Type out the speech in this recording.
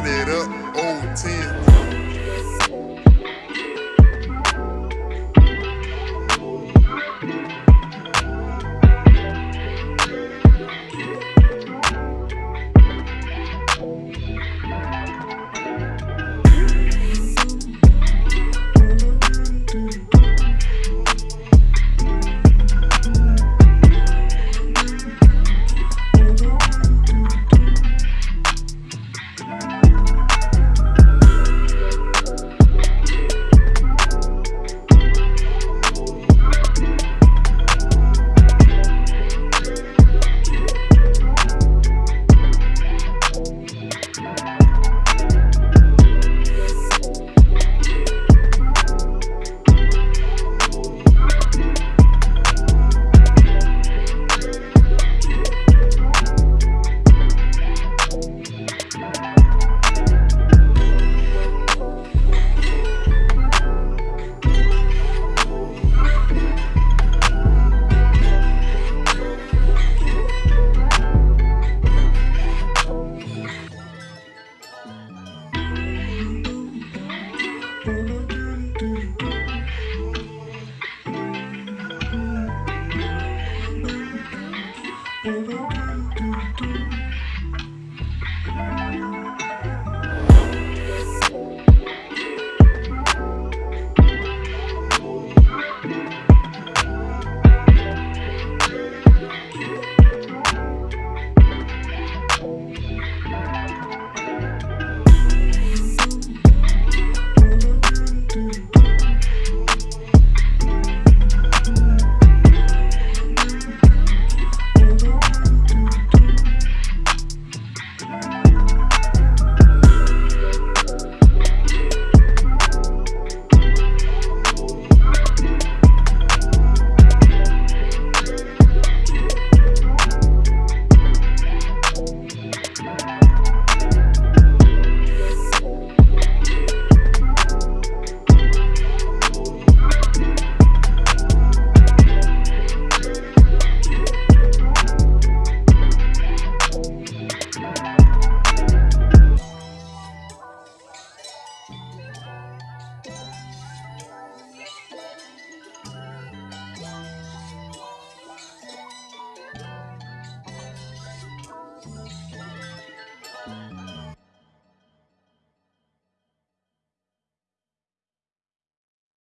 nero Mm-hmm.